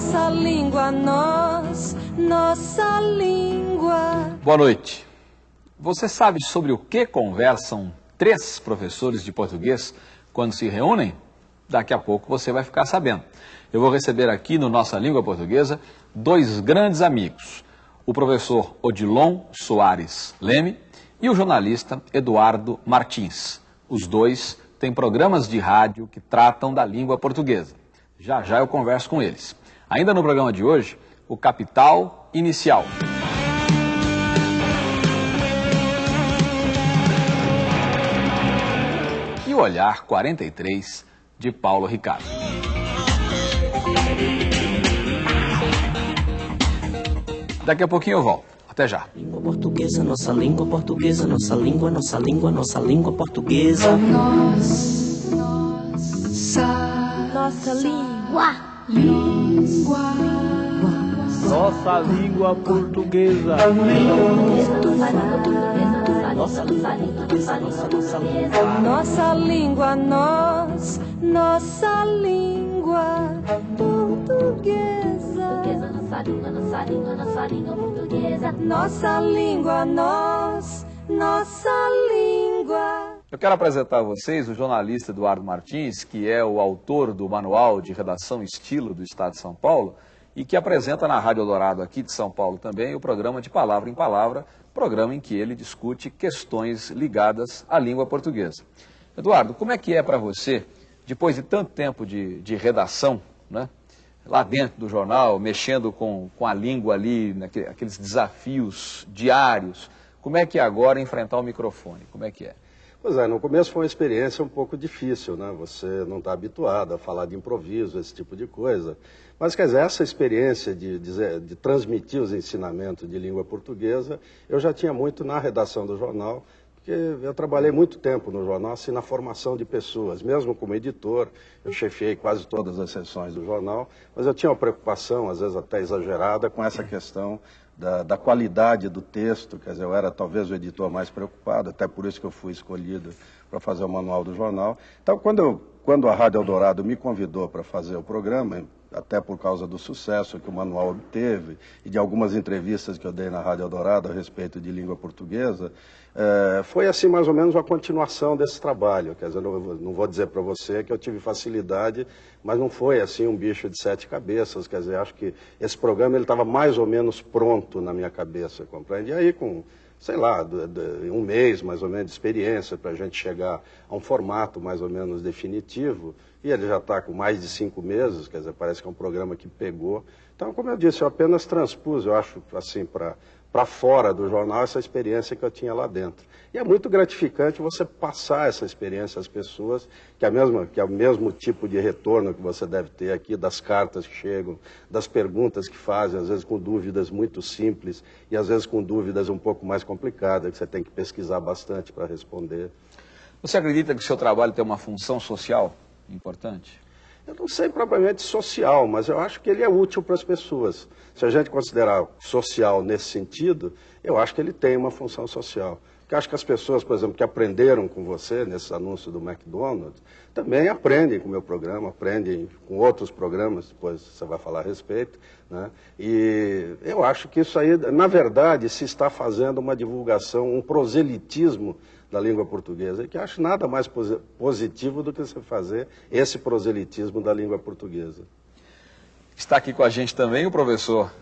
Nossa língua, nós, nossa língua. Boa noite. Você sabe sobre o que conversam três professores de português quando se reúnem? Daqui a pouco você vai ficar sabendo. Eu vou receber aqui no Nossa Língua Portuguesa dois grandes amigos, o professor Odilon Soares Leme e o jornalista Eduardo Martins. Os dois têm programas de rádio que tratam da língua portuguesa. Já já eu converso com eles. Ainda no programa de hoje, o Capital Inicial. E o Olhar 43 de Paulo Ricardo. Daqui a pouquinho eu volto. Até já. Língua portuguesa, nossa língua portuguesa, nossa língua, nossa língua, nossa língua portuguesa. Nossa. Língua. Nossa língua portuguesa. Nossa língua portuguesa, nossa, nossa língua. Nossa língua, nós, nossa língua portuguesa. Nossa língua, nossa língua, nossa língua portuguesa. Nossa língua, nós, nossa língua. Eu quero apresentar a vocês o jornalista Eduardo Martins, que é o autor do Manual de Redação Estilo do Estado de São Paulo e que apresenta na Rádio Eldorado aqui de São Paulo também o programa de Palavra em Palavra, programa em que ele discute questões ligadas à língua portuguesa. Eduardo, como é que é para você, depois de tanto tempo de, de redação, né, lá dentro do jornal, mexendo com, com a língua ali, naquele, aqueles desafios diários, como é que é agora enfrentar o microfone? Como é que é? Pois é, no começo foi uma experiência um pouco difícil, né? Você não está habituado a falar de improviso, esse tipo de coisa. Mas, quer dizer, essa experiência de, de, de transmitir os ensinamentos de língua portuguesa, eu já tinha muito na redação do jornal, porque eu trabalhei muito tempo no jornal, assim, na formação de pessoas. Mesmo como editor, eu chefiei quase todas as sessões do jornal, mas eu tinha uma preocupação, às vezes até exagerada, com essa questão da, da, qualidade do texto, quer dizer, eu era talvez o editor mais preocupado, até por isso que eu fui escolhido para fazer o manual do jornal. Então, quando, eu, quando a Rádio Eldorado me convidou para fazer o programa, até por causa do sucesso que o manual obteve e de algumas entrevistas que eu dei na Rádio Eldorado a respeito de língua portuguesa, é, foi assim mais ou menos a continuação desse trabalho. Quer dizer, não, não vou dizer para você que eu tive facilidade, mas não foi assim um bicho de sete cabeças. Quer dizer, acho que esse programa ele estava mais ou menos pronto na minha cabeça, compreende? E aí com sei lá, um mês mais ou menos de experiência para a gente chegar a um formato mais ou menos definitivo. E ele já está com mais de cinco meses, quer dizer, parece que é um programa que pegou. Então, como eu disse, eu apenas transpus, eu acho, assim, para fora do jornal essa experiência que eu tinha lá dentro. E é muito gratificante você passar essa experiência às pessoas, que é, mesma, que é o mesmo tipo de retorno que você deve ter aqui, das cartas que chegam, das perguntas que fazem, às vezes com dúvidas muito simples e às vezes com dúvidas um pouco mais complicadas, que você tem que pesquisar bastante para responder. Você acredita que o seu trabalho tem uma função social importante? Eu não sei propriamente social, mas eu acho que ele é útil para as pessoas. Se a gente considerar social nesse sentido, eu acho que ele tem uma função social. Porque acho que as pessoas, por exemplo, que aprenderam com você nesse anúncio do McDonald's, também aprendem com o meu programa, aprendem com outros programas, depois você vai falar a respeito. Né? E eu acho que isso aí, na verdade, se está fazendo uma divulgação, um proselitismo da língua portuguesa, e que acho nada mais positivo do que você fazer esse proselitismo da língua portuguesa. Está aqui com a gente também o professor,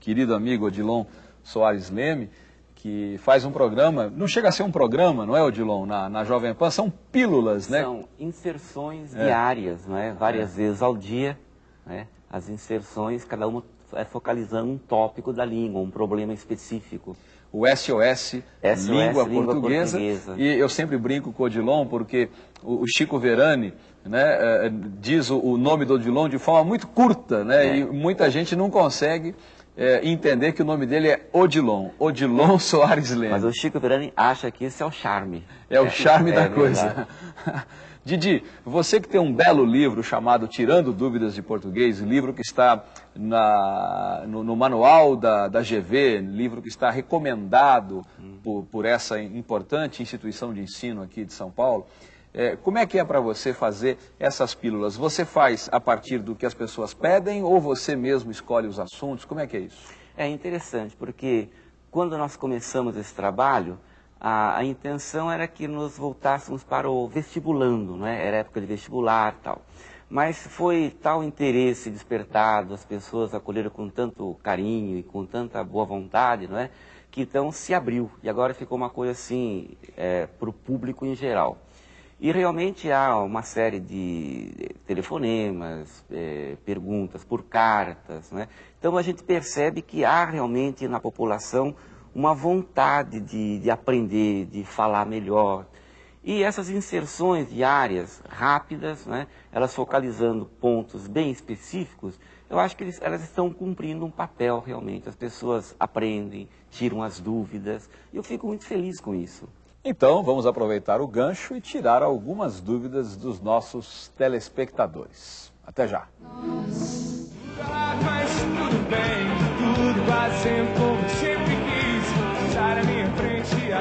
querido amigo Odilon Soares Leme, que faz um programa, não chega a ser um programa, não é, Odilon, na, na Jovem Pan, são pílulas, né? São inserções é. diárias, não é? Várias é. vezes ao dia, né? As inserções, cada uma é focalizando um tópico da língua, um problema específico o SOS, SOS língua, língua portuguesa. portuguesa. E eu sempre brinco com o Odilon, porque o, Chico Verani né, diz o, o, nome do Odilon de forma muito curta, né, é. e muita gente não consegue é, entender que o nome dele é Odilon, Odilon Soares Leme. Mas o Chico Verani acha que esse é o charme. É o charme é, da coisa. Didi, você que tem um belo livro chamado Tirando Dúvidas de Português, livro que está na, no, no, manual da, da GV, livro que está recomendado hum. por, por, essa importante instituição de ensino aqui de São Paulo, É, como é que é para você fazer essas pílulas? Você faz a partir do que as pessoas pedem ou você mesmo escolhe os assuntos? Como é que é isso? É interessante, porque quando nós começamos esse trabalho, a, a intenção era que nos voltássemos para o vestibulando, não é? Era época de vestibular tal. Mas foi tal interesse despertado, as pessoas acolheram com tanto carinho e com tanta boa vontade, não é? Que então se abriu e agora ficou uma coisa assim é, para o público em geral. E realmente há uma série de telefonemas, é, perguntas por cartas, né? Então a gente percebe que há realmente na população uma vontade de, de aprender, de falar melhor, e essas inserções diárias, rápidas, né, elas focalizando pontos bem específicos, eu acho que eles, elas estão cumprindo um papel realmente. As pessoas aprendem, tiram as dúvidas, e eu fico muito feliz com isso. Então, vamos aproveitar o gancho e tirar algumas dúvidas dos nossos telespectadores. Até já. Mas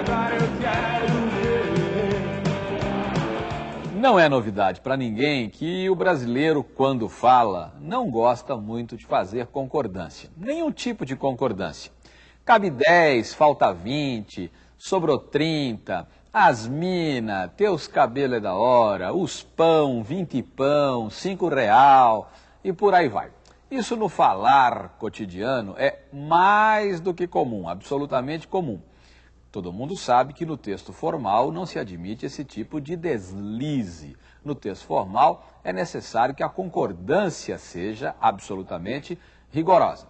agora eu quero Não é novidade para ninguém que o brasileiro, quando fala, não gosta muito de fazer concordância. Nenhum tipo de concordância. Cabe 10, falta 20, sobrou 30, as mina, teus cabelos é da hora, os pão, 20 pão, 5 real e por aí vai. Isso no falar cotidiano é mais do que comum, absolutamente comum. Todo mundo sabe que no texto formal não se admite esse tipo de deslize. No texto formal é necessário que a concordância seja absolutamente rigorosa.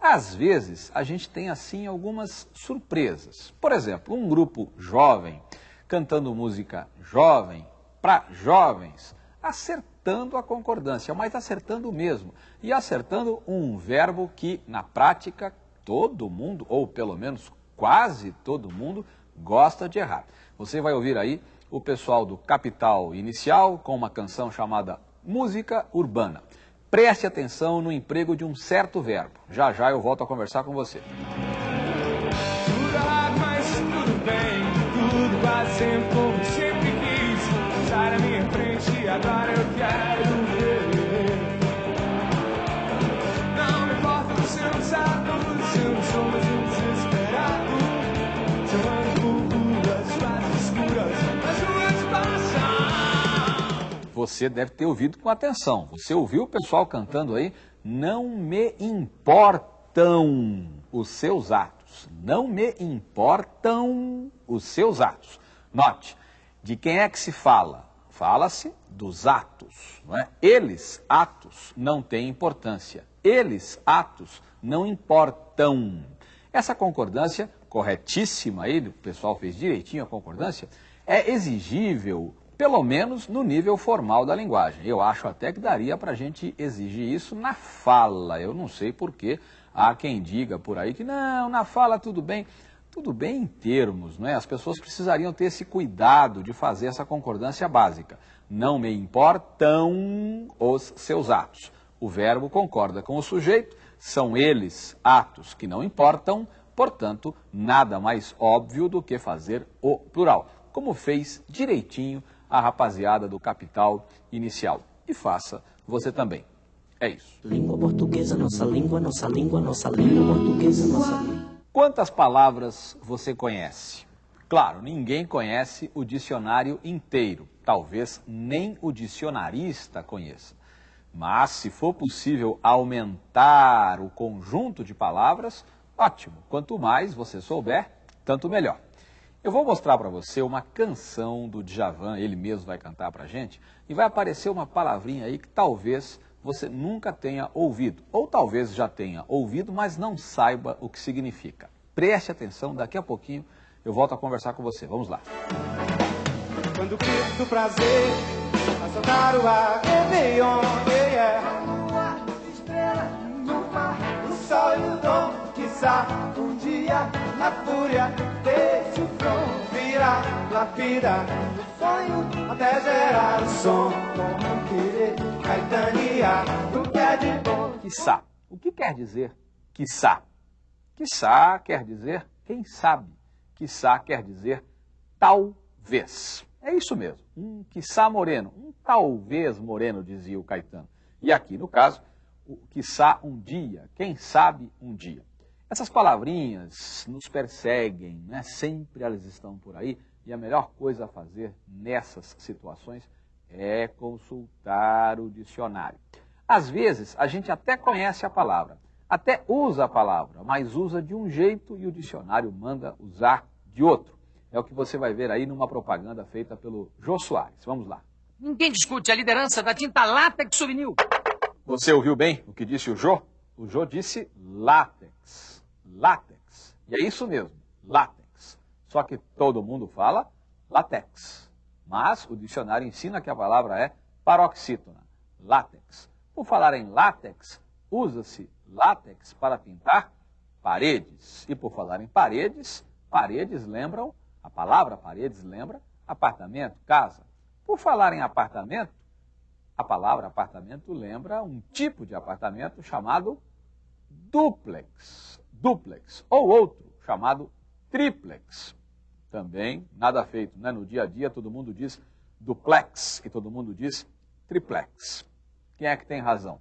Às vezes a gente tem assim algumas surpresas. Por exemplo, um grupo jovem cantando música jovem para jovens, acertando a concordância, mas acertando mesmo. E acertando um verbo que na prática todo mundo, ou pelo menos quase todo mundo gosta de errar. Você vai ouvir aí o pessoal do Capital Inicial com uma canção chamada Música Urbana. Preste atenção no emprego de um certo verbo. Já já eu volto a conversar com você. Você deve ter ouvido com atenção. Você ouviu o pessoal cantando aí? Não me importam os seus atos. Não me importam os seus atos. Note, de quem é que se fala? Fala-se dos atos. Não é? Eles, atos, não têm importância. Eles, atos, não importam. Essa concordância, corretíssima aí, o pessoal fez direitinho a concordância, é exigível, pelo menos no nível formal da linguagem. Eu acho até que daria para a gente exigir isso na fala. Eu não sei porque há quem diga por aí que não, na fala tudo bem. Tudo bem em termos, não é? As pessoas precisariam ter esse cuidado de fazer essa concordância básica. Não me importam os seus atos. O verbo concorda com o sujeito, são eles atos que não importam, portanto, nada mais óbvio do que fazer o plural, como fez direitinho a rapaziada do Capital Inicial. E faça você também. É isso. Língua portuguesa, nossa língua, nossa língua, nossa língua portuguesa, nossa língua. Quantas palavras você conhece? Claro, ninguém conhece o dicionário inteiro. Talvez nem o dicionarista conheça. Mas, se for possível aumentar o conjunto de palavras, ótimo. Quanto mais você souber, tanto melhor. Eu vou mostrar para você uma canção do Djavan, ele mesmo vai cantar para a gente, e vai aparecer uma palavrinha aí que talvez você nunca tenha ouvido, ou talvez já tenha ouvido, mas não saiba o que significa. Preste atenção, daqui a pouquinho eu volto a conversar com você. Vamos lá. Quando prazer assaltar o ar, Réveillon, yeah, Lua, estrela, no mar, o sol e o dom, quiçá, um dia, na fúria desse front, virar, lapidar, o sonho, até gerar o som, como querer, caetanear, o que é de bom. Quiçá. O que quer dizer quiçá? Quiçá quer dizer quem sabe. Quiçá quer dizer talvez. É isso mesmo, um quiçá moreno, um talvez moreno, dizia o Caetano. E aqui, no caso, o quiçá um dia, quem sabe um dia. Essas palavrinhas nos perseguem, né? sempre elas estão por aí, e a melhor coisa a fazer nessas situações é consultar o dicionário. Às vezes, a gente até conhece a palavra, até usa a palavra, mas usa de um jeito e o dicionário manda usar de outro. É o que você vai ver aí numa propaganda feita pelo Jô Soares. Vamos lá. Ninguém discute a liderança da tinta látex souvenir. Você ouviu bem o que disse o Jô? O Jô disse látex. Látex. E é isso mesmo, látex. Só que todo mundo fala látex. Mas o dicionário ensina que a palavra é paroxítona, látex. Por falar em látex, usa-se látex para pintar paredes. E por falar em paredes, paredes lembram, a palavra paredes lembra apartamento, casa. Por falar em apartamento, a palavra apartamento lembra um tipo de apartamento chamado duplex, duplex, ou outro chamado triplex. Também nada feito, né? No dia a dia todo mundo diz duplex e todo mundo diz triplex. Quem é que tem razão?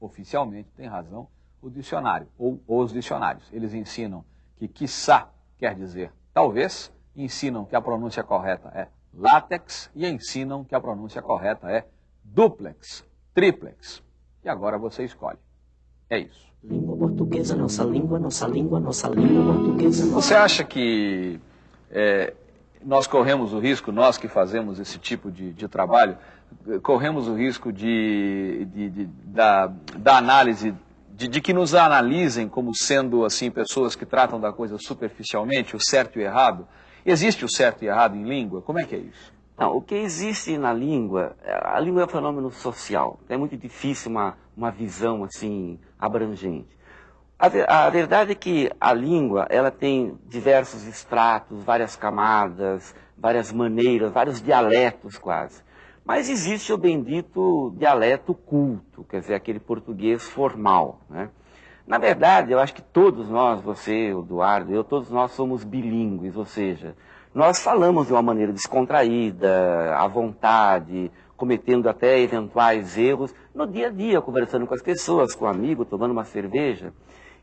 Oficialmente tem razão o dicionário, ou os dicionários. Eles ensinam que quiçá quer dizer talvez, ensinam que a pronúncia correta é látex e ensinam que a pronúncia correta é duplex, triplex. E agora você escolhe. É isso. Língua portuguesa, nossa língua, nossa língua, nossa língua portuguesa. Nossa... Você acha que é, nós corremos o risco, nós que fazemos esse tipo de, de trabalho, corremos o risco de, de, de da, da análise, de, de, que nos analisem como sendo assim pessoas que tratam da coisa superficialmente, o certo e o errado? Existe o certo e errado em língua? Como é que é isso? Não, o que existe na língua, a língua é um fenômeno social. É muito difícil uma, uma visão assim abrangente. A, a, verdade é que a língua ela tem diversos estratos, várias camadas, várias maneiras, vários dialetos quase. Mas existe o bendito dialeto culto, quer dizer, aquele português formal. Né? Na verdade, eu acho que todos nós, você, o Eduardo, eu, todos nós somos bilíngues, ou seja, nós falamos de uma maneira descontraída, à vontade, cometendo até eventuais erros no dia a dia, conversando com as pessoas, com um amigo, tomando uma cerveja.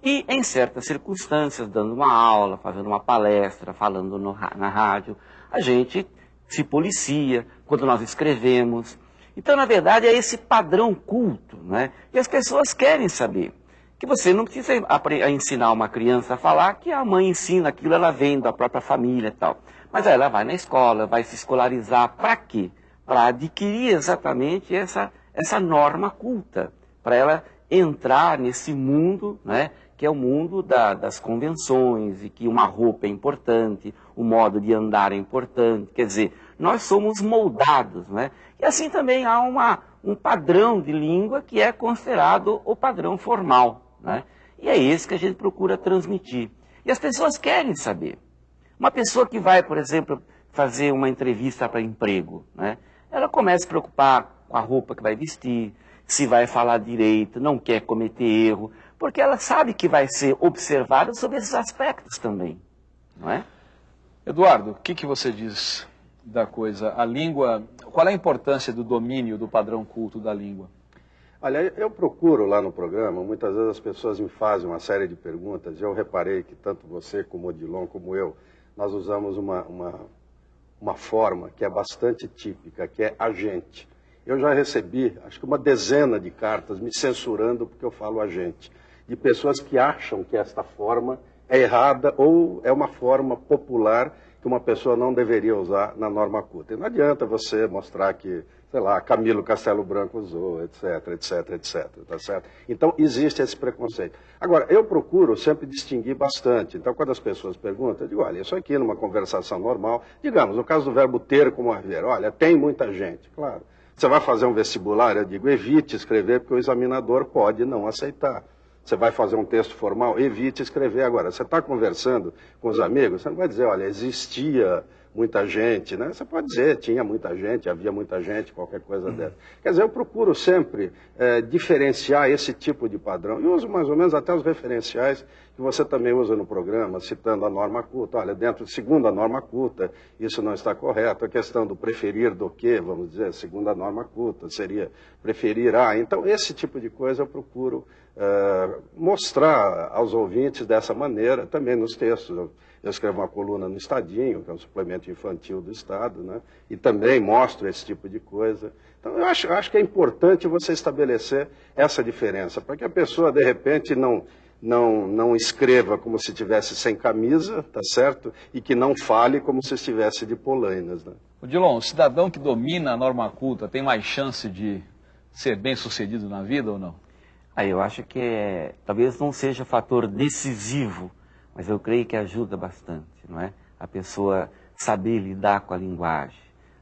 E, em certas circunstâncias, dando uma aula, fazendo uma palestra, falando no, na rádio, a gente se policia quando nós escrevemos. Então, na verdade, é esse padrão culto, né? E as pessoas querem saber. Que você não precisa ensinar uma criança a falar que a mãe ensina aquilo, ela vem da própria família e tal. Mas ela vai na escola, vai se escolarizar. Para quê? Para adquirir exatamente essa, essa norma culta. Para ela entrar nesse mundo, né? que é o mundo da, das convenções, e que uma roupa é importante, o modo de andar é importante. Quer dizer, nós somos moldados, né? E assim também há uma, um padrão de língua que é considerado o padrão formal, né? E é esse que a gente procura transmitir. E as pessoas querem saber. Uma pessoa que vai, por exemplo, fazer uma entrevista para emprego, né? Ela começa a se preocupar com a roupa que vai vestir, se vai falar direito, não quer cometer erro porque ela sabe que vai ser observada sobre esses aspectos também, não é? Eduardo, o que, que você diz da coisa? A língua, qual é a importância do domínio do padrão culto da língua? Olha, eu procuro lá no programa, muitas vezes as pessoas me fazem uma série de perguntas, eu reparei que tanto você como o Odilon, como eu, nós usamos uma, uma, uma forma que é bastante típica, que é agente. Eu já recebi, acho que uma dezena de cartas me censurando porque eu falo agente de pessoas que acham que esta forma é errada ou é uma forma popular que uma pessoa não deveria usar na norma culta. E não adianta você mostrar que, sei lá, Camilo Castelo Branco usou, etc, etc, etc, tá certo? Então, existe esse preconceito. Agora, eu procuro sempre distinguir bastante. Então, quando as pessoas perguntam, eu digo, olha, isso aqui numa conversação normal, digamos, no caso do verbo ter como haver, olha, tem muita gente, claro. Você vai fazer um vestibular, eu digo, evite escrever, porque o examinador pode não aceitar. Você vai fazer um texto formal, evite escrever agora. Você está conversando com os amigos, você não vai dizer, olha, existia muita gente, né? Você pode dizer, tinha muita gente, havia muita gente, qualquer coisa dessa. Quer dizer, eu procuro sempre é, diferenciar esse tipo de padrão. E uso mais ou menos até os referenciais que você também usa no programa, citando a norma culta. Olha, dentro, segundo a norma culta, isso não está correto. A questão do preferir do que, vamos dizer, segundo a norma culta, seria preferir a. Então, esse tipo de coisa eu procuro é, mostrar aos ouvintes dessa maneira, também nos textos. Eu, escrevo uma coluna no Estadinho, que é um suplemento infantil do Estado, né? e também mostro esse tipo de coisa. Então, eu acho, acho que é importante você estabelecer essa diferença, para que a pessoa, de repente, não, não, não escreva como se estivesse sem camisa, tá certo? E que não fale como se estivesse de polainas. Né? Odilon, o cidadão que domina a norma culta tem mais chance de ser bem sucedido na vida ou não? Aí eu acho que é, talvez não seja fator decisivo mas eu creio que ajuda bastante, não é? A pessoa saber lidar com a linguagem.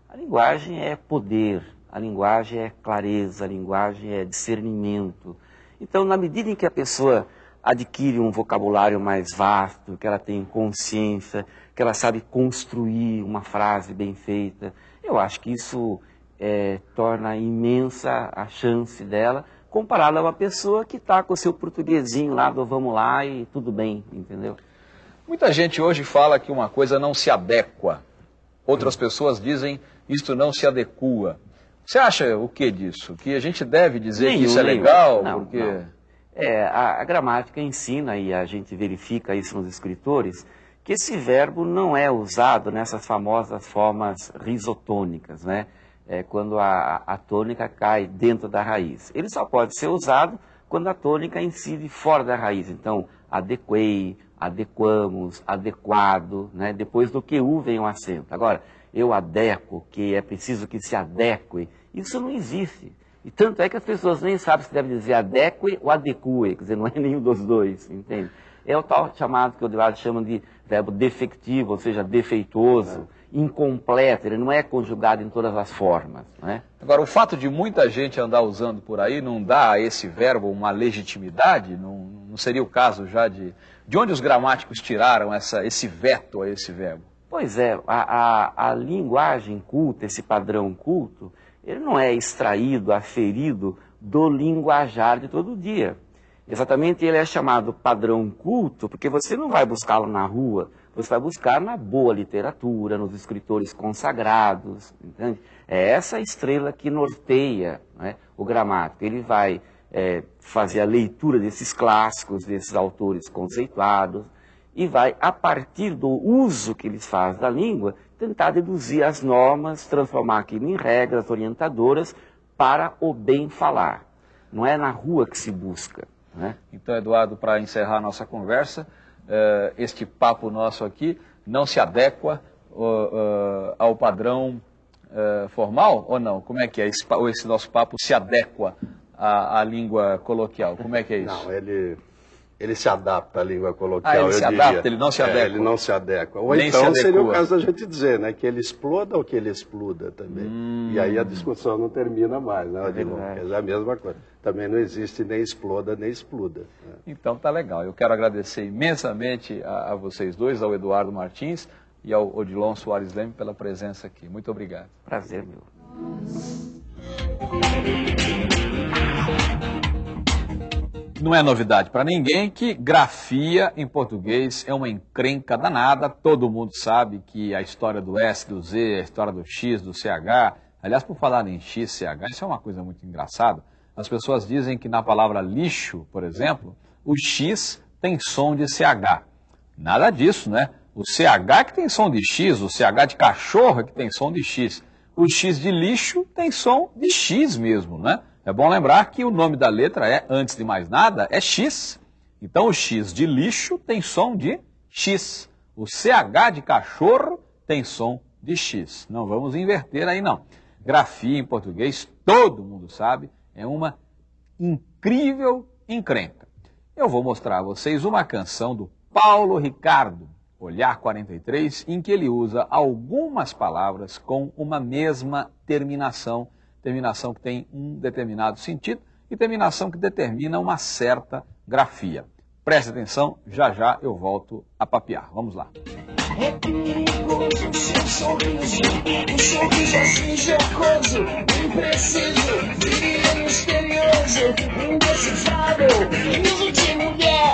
A linguagem é poder, a linguagem é clareza, a linguagem é discernimento. Então, na medida em que a pessoa adquire um vocabulário mais vasto, que ela tem consciência, que ela sabe construir uma frase bem feita, eu acho que isso é, torna imensa a chance dela comparado a uma pessoa que está com o seu portuguesinho lá do vamos lá e tudo bem, entendeu? Muita gente hoje fala que uma coisa não se adequa. Outras pessoas dizem isto não se adequa. Você acha o que disso? Que a gente deve dizer nenhum, que isso é nenhum. legal? Não, porque... Não. É, a, a gramática ensina, e a gente verifica isso nos escritores, que esse verbo não é usado nessas famosas formas risotônicas, né? É, quando a, a tônica cai dentro da raiz. Ele só pode ser usado quando a tônica incide fora da raiz. Então, adequei, adequamos, adequado, né? depois do que u vem o acento. Agora, eu adequo, que é preciso que se adeque, isso não existe. E tanto é que as pessoas nem sabem se deve dizer adeque ou adeque, quer dizer, não é nenhum dos dois, entende? É o tal chamado que o Eduardo chama de verbo defectivo, ou seja, defeituoso incompleto, ele não é conjugado em todas as formas. Né? Agora, o fato de muita gente andar usando por aí não dá a esse verbo uma legitimidade? Não, não seria o caso já de. De onde os gramáticos tiraram essa, esse veto a esse verbo? Pois é, a, a, a linguagem culta, esse padrão culto, ele não é extraído, aferido do linguajar de todo dia. Exatamente ele é chamado padrão culto, porque você não vai buscá-lo na rua, você vai buscar na boa literatura, nos escritores consagrados, entende? É essa estrela que norteia né, o gramático. Ele vai é, fazer a leitura desses clássicos, desses autores conceituados, e vai, a partir do uso que eles fazem da língua, tentar deduzir as normas, transformar aquilo em regras orientadoras para o bem falar. Não é na rua que se busca. Né? Então, Eduardo, para encerrar a nossa conversa, uh, este papo nosso aqui não se adequa uh, ao padrão formal ou não? Como é que é? Esse, esse nosso papo se adequa à, à, língua coloquial? Como é que é isso? Não, ele, ele se adapta à língua coloquial, ah, ele se diria. adapta, ele não se adequa. É, ele não se adequa. Ou Nem então seria o caso da gente dizer, né, que ele exploda ou que ele expluda também. Hum. E aí a discussão não termina mais, né, É, é a mesma coisa também não existe nem exploda nem expluda. Né? Então tá legal. Eu quero agradecer imensamente a, a, vocês dois, ao Eduardo Martins e ao Odilon Soares Leme pela presença aqui. Muito obrigado. Prazer, meu. Não é novidade para ninguém que grafia em português é uma encrenca danada. Todo mundo sabe que a história do S, do Z, a história do X, do CH. Aliás, por falar em X, CH, isso é uma coisa muito engraçada. As pessoas dizem que na palavra lixo, por exemplo, o X tem som de CH. Nada disso, né? O CH que tem som de X, o CH de cachorro que tem som de X. O X de lixo tem som de X mesmo, né? É bom lembrar que o nome da letra é, antes de mais nada, é X. Então o X de lixo tem som de X. O CH de cachorro tem som de X. Não vamos inverter aí não. Grafia em português, todo mundo sabe, é uma incrível encrenca. Eu vou mostrar a vocês uma canção do Paulo Ricardo, Olhar 43, em que ele usa algumas palavras com uma mesma terminação, terminação que tem um determinado sentido e terminação que determina uma certa grafia. Preste atenção, já já eu volto a papear. Vamos lá. É seu sorriso, um sorriso assim jocoso, impreciso, misterioso, indecifrável, riso de mulher.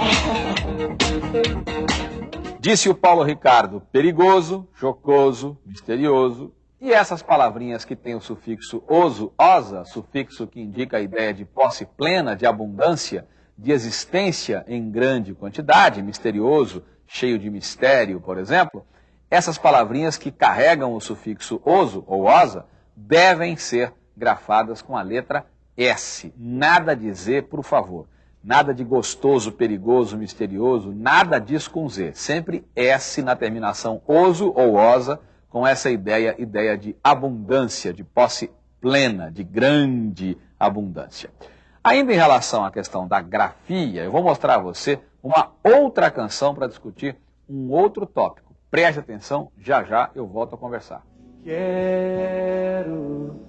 Disse o Paulo Ricardo, perigoso, jocoso, misterioso. E essas palavrinhas que têm o sufixo oso, osa, sufixo que indica a ideia de posse plena, de abundância, de existência em grande quantidade, misterioso, cheio de mistério, por exemplo, essas palavrinhas que carregam o sufixo oso ou osa devem ser grafadas com a letra S. Nada de Z, por favor. Nada de gostoso, perigoso, misterioso, nada disso com Z. Sempre S na terminação oso ou osa, com essa ideia, ideia de abundância, de posse plena, de grande abundância. Ainda em relação à questão da grafia, eu vou mostrar a você uma outra canção para discutir um outro tópico. Preste atenção, já já eu volto a conversar. Quero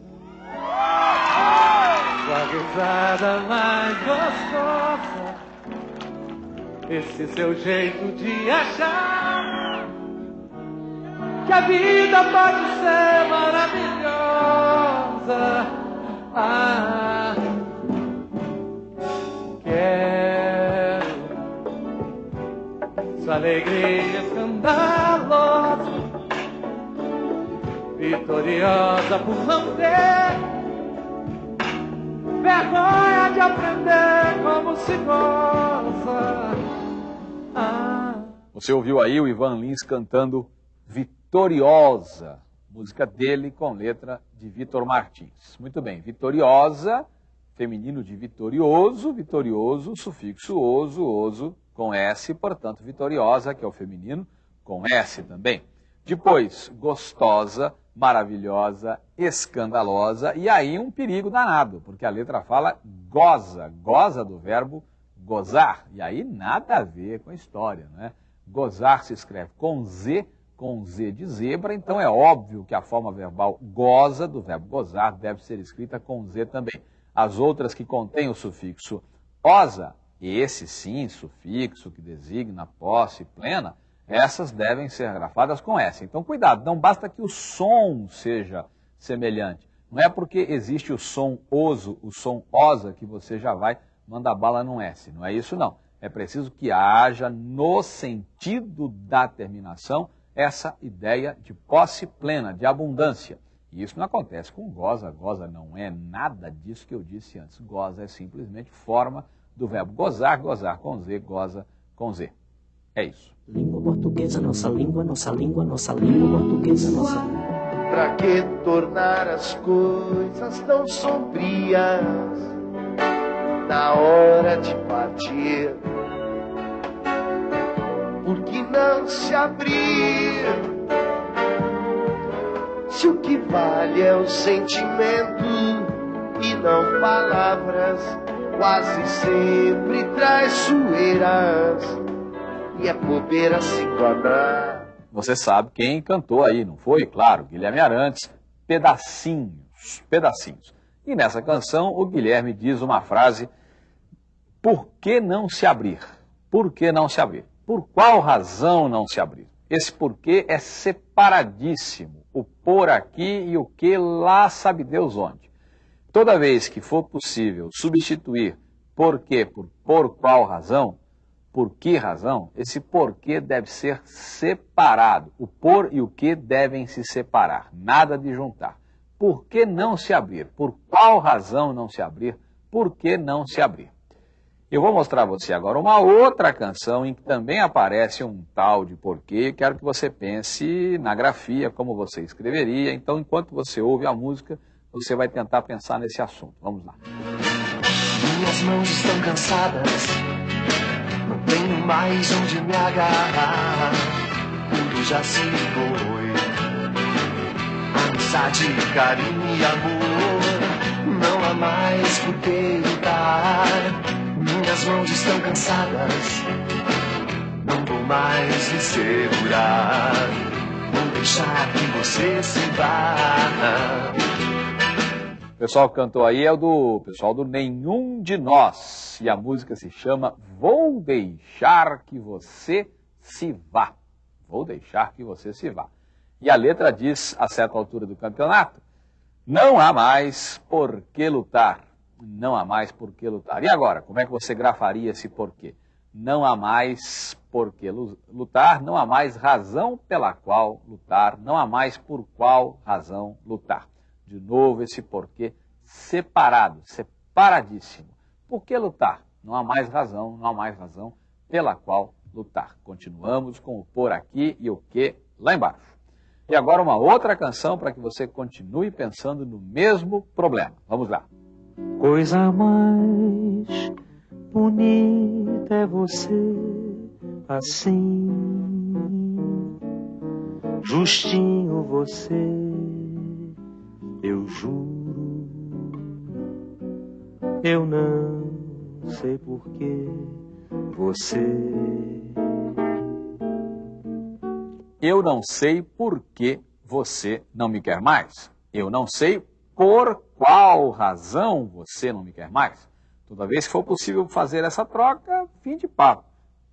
sua risada mais gostosa, esse seu jeito de achar que a vida pode ser maravilhosa. Ah, quero sua alegria escandalosa, vitoriosa por não ter vergonha de aprender como se goza. Ah. Você ouviu aí o Ivan Lins cantando Vitoriosa, música dele com letra de Vitor Martins. Muito bem, Vitoriosa, feminino de vitorioso, vitorioso, sufixo oso, oso com S, portanto, vitoriosa, que é o feminino, com S também. Depois, gostosa, maravilhosa, escandalosa, e aí um perigo danado, porque a letra fala goza, goza do verbo gozar, e aí nada a ver com a história, né? Gozar se escreve com Z, com Z de zebra, então é óbvio que a forma verbal goza do verbo gozar deve ser escrita com Z também. As outras que contêm o sufixo osa, esse sim, sufixo que designa posse plena, essas devem ser grafadas com S. Então, cuidado, não basta que o som seja semelhante. Não é porque existe o som oso, o som osa, que você já vai mandar bala num S. Não é isso, não. É preciso que haja no sentido da terminação essa ideia de posse plena, de abundância. E isso não acontece com goza. Goza não é nada disso que eu disse antes. Goza é simplesmente forma do verbo gozar, gozar com Z, goza com Z. É isso. Língua portuguesa, nossa língua, nossa língua, nossa língua portuguesa, nossa Pra que tornar as coisas tão sombrias na hora de partir? Se abrir? Se o que vale é o sentimento e não palavras, quase sempre traiçoeiras e é bobeira se enganar. Você sabe quem cantou aí, não foi? Claro, Guilherme Arantes, Pedacinhos, Pedacinhos. E nessa canção o Guilherme diz uma frase, por que não se abrir? Por que não se abrir? Por qual razão não se abrir? Esse porquê é separadíssimo. O por aqui e o que lá sabe Deus onde. Toda vez que for possível substituir porquê por por qual razão, por que razão, esse porquê deve ser separado. O por e o que devem se separar, nada de juntar. Por que não se abrir? Por qual razão não se abrir? Por que não se abrir? Eu vou mostrar a você agora uma outra canção em que também aparece um tal de porquê. Quero que você pense na grafia, como você escreveria. Então, enquanto você ouve a música, você vai tentar pensar nesse assunto. Vamos lá. Minhas mãos estão cansadas, não tenho mais onde me agarrar. Tudo já se foi. Amizade, carinho e amor, não há mais por que lutar. Minhas mãos estão cansadas, não vou mais me segurar. Vou deixar que você se vá. pessoal que cantou aí é o do pessoal do Nenhum de Nós. E a música se chama Vou Deixar Que Você Se Vá. Vou deixar que você se vá. E a letra diz, a certa altura do campeonato, não há mais por que lutar. Não há mais por que lutar. E agora, como é que você grafaria esse porquê? Não há mais por que lutar, não há mais razão pela qual lutar, não há mais por qual razão lutar. De novo, esse porquê separado, separadíssimo. Por que lutar? Não há mais razão, não há mais razão pela qual lutar. Continuamos com o por aqui e o que lá embaixo. E agora uma outra canção para que você continue pensando no mesmo problema. Vamos lá. Coisa mais bonita é você assim, justinho você, eu juro, eu não sei porquê você. Eu não sei por que você não me quer mais. Eu não sei por qual razão você não me quer mais. Toda vez que for possível fazer essa troca, fim de papo.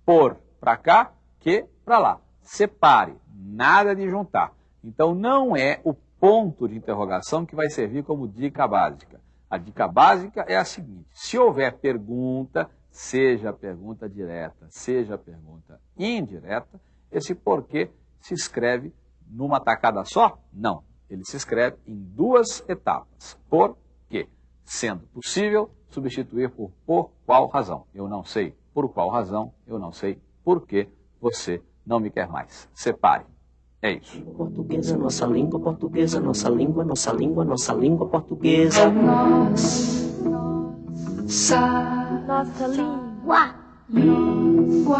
Por para cá, que para lá. Separe, nada de juntar. Então não é o ponto de interrogação que vai servir como dica básica. A dica básica é a seguinte: se houver pergunta, seja pergunta direta, seja pergunta indireta, esse porquê se escreve numa tacada só? Não. Ele se escreve em duas etapas. Por quê? Sendo possível substituir por por qual razão. Eu não sei por qual razão, eu não sei por que você não me quer mais. Separe. É isso. Portuguesa, nossa língua portuguesa, nossa língua, nossa língua, nossa língua portuguesa. Nossa, nossa língua. Língua.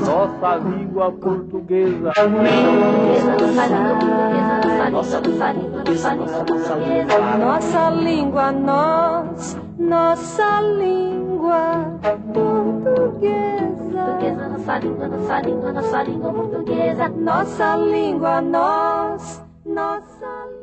Nossa língua portuguesa. Nossa língua, nós, nossa língua portuguesa. Nossa língua, nossa língua, nossa língua portuguesa. Nossa língua, nós, nossa língua.